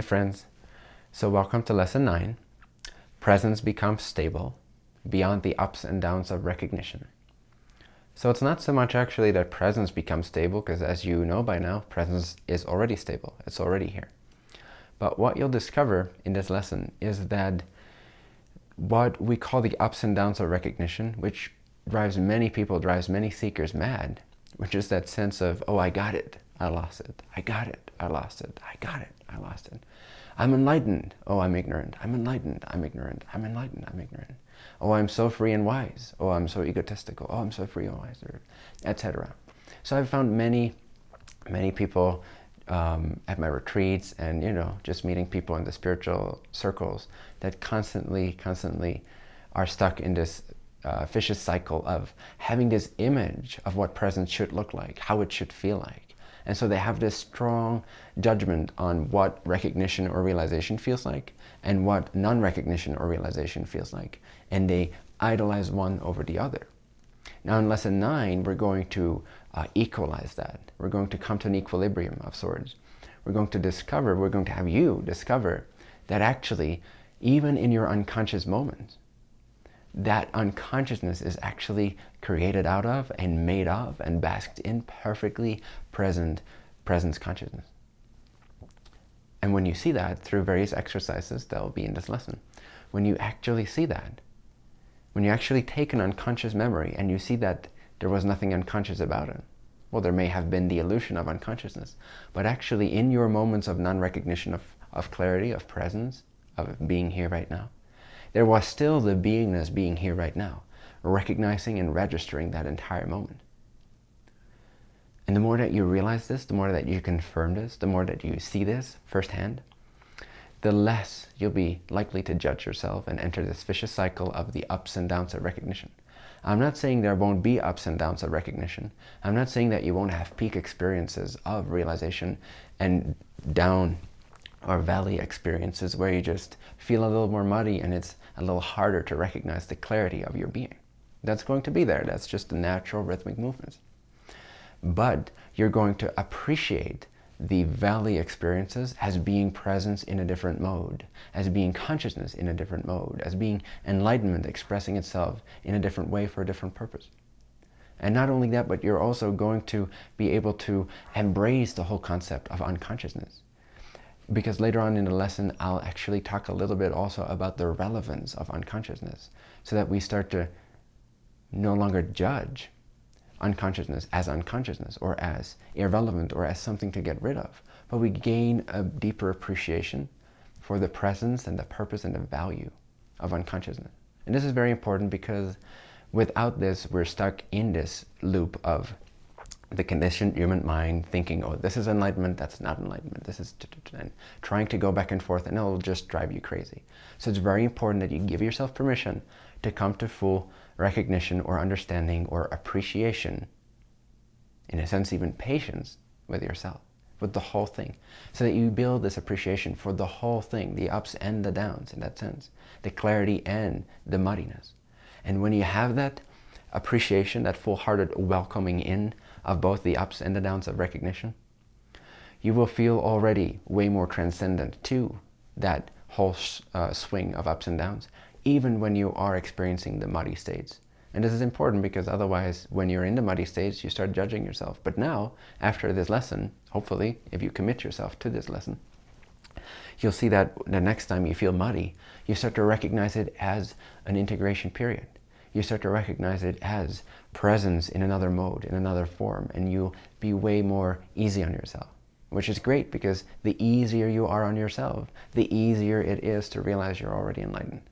Hey friends, so welcome to lesson 9. Presence becomes stable beyond the ups and downs of recognition. So it's not so much actually that presence becomes stable, because as you know by now, presence is already stable. It's already here. But what you'll discover in this lesson is that what we call the ups and downs of recognition, which drives many people, drives many seekers mad, which is that sense of, oh, I got it, I lost it, I got it, I lost it, I got it, I lost it. I'm enlightened. Oh, I'm ignorant. I'm enlightened. I'm ignorant. I'm enlightened. I'm ignorant. Oh, I'm so free and wise. Oh, I'm so egotistical. Oh, I'm so free and wise, etc. So I've found many, many people um, at my retreats and, you know, just meeting people in the spiritual circles that constantly, constantly are stuck in this uh, vicious cycle of having this image of what presence should look like, how it should feel like. And so they have this strong judgment on what recognition or realization feels like and what non-recognition or realization feels like. And they idolize one over the other. Now in lesson nine, we're going to uh, equalize that. We're going to come to an equilibrium of sorts. We're going to discover, we're going to have you discover that actually, even in your unconscious moments, that unconsciousness is actually created out of and made of and basked in perfectly present presence consciousness. And when you see that through various exercises that will be in this lesson, when you actually see that, when you actually take an unconscious memory and you see that there was nothing unconscious about it, well, there may have been the illusion of unconsciousness, but actually in your moments of non-recognition of, of clarity, of presence, of being here right now, there was still the beingness being here right now, recognizing and registering that entire moment. And the more that you realize this, the more that you confirm this, the more that you see this firsthand, the less you'll be likely to judge yourself and enter this vicious cycle of the ups and downs of recognition. I'm not saying there won't be ups and downs of recognition. I'm not saying that you won't have peak experiences of realization and down or valley experiences where you just feel a little more muddy and it's a little harder to recognize the clarity of your being. That's going to be there. That's just the natural rhythmic movements. But you're going to appreciate the valley experiences as being presence in a different mode, as being consciousness in a different mode, as being enlightenment expressing itself in a different way for a different purpose. And not only that, but you're also going to be able to embrace the whole concept of unconsciousness because later on in the lesson, I'll actually talk a little bit also about the relevance of unconsciousness so that we start to no longer judge unconsciousness as unconsciousness or as irrelevant or as something to get rid of, but we gain a deeper appreciation for the presence and the purpose and the value of unconsciousness. And this is very important because without this, we're stuck in this loop of the conditioned human mind thinking, oh, this is enlightenment, that's not enlightenment, this is, and trying to go back and forth, and it'll just drive you crazy. So it's very important that you give yourself permission to come to full recognition or understanding or appreciation, in a sense even patience with yourself, with the whole thing. So that you build this appreciation for the whole thing, the ups and the downs in that sense, the clarity and the muddiness. And when you have that appreciation, that full-hearted welcoming in of both the ups and the downs of recognition, you will feel already way more transcendent to that whole uh, swing of ups and downs, even when you are experiencing the muddy states. And this is important because otherwise, when you're in the muddy states, you start judging yourself. But now, after this lesson, hopefully, if you commit yourself to this lesson, you'll see that the next time you feel muddy, you start to recognize it as an integration period you start to recognize it as presence in another mode, in another form, and you'll be way more easy on yourself, which is great because the easier you are on yourself, the easier it is to realize you're already enlightened.